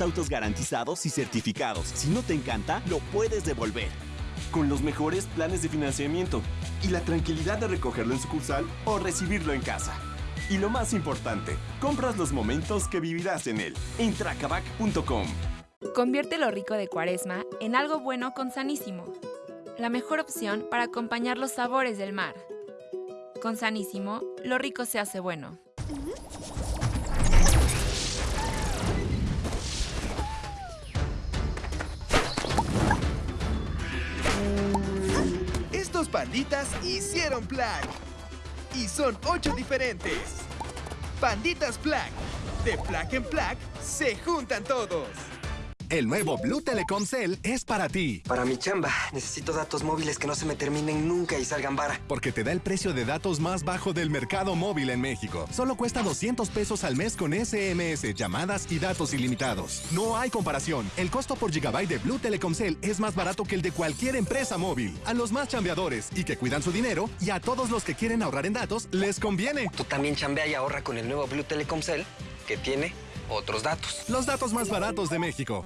Autos garantizados y certificados. Si no te encanta, lo puedes devolver. Con los mejores planes de financiamiento y la tranquilidad de recogerlo en sucursal o recibirlo en casa. Y lo más importante, compras los momentos que vivirás en él. En tracabac.com. Convierte lo rico de Cuaresma en algo bueno con Sanísimo. La mejor opción para acompañar los sabores del mar. Con Sanísimo, lo rico se hace bueno. Panditas hicieron Plague. Y son ocho diferentes. Panditas Plague. De Plague en Plague se juntan todos. El nuevo Blue Telecom Cell es para ti. Para mi chamba, necesito datos móviles que no se me terminen nunca y salgan vara. Porque te da el precio de datos más bajo del mercado móvil en México. Solo cuesta 200 pesos al mes con SMS, llamadas y datos ilimitados. No hay comparación. El costo por gigabyte de Blue Telecom Cell es más barato que el de cualquier empresa móvil. A los más chambeadores y que cuidan su dinero y a todos los que quieren ahorrar en datos, les conviene. Tú también chambea y ahorra con el nuevo Blue Telecom Cell, que tiene otros datos. Los datos más baratos de México.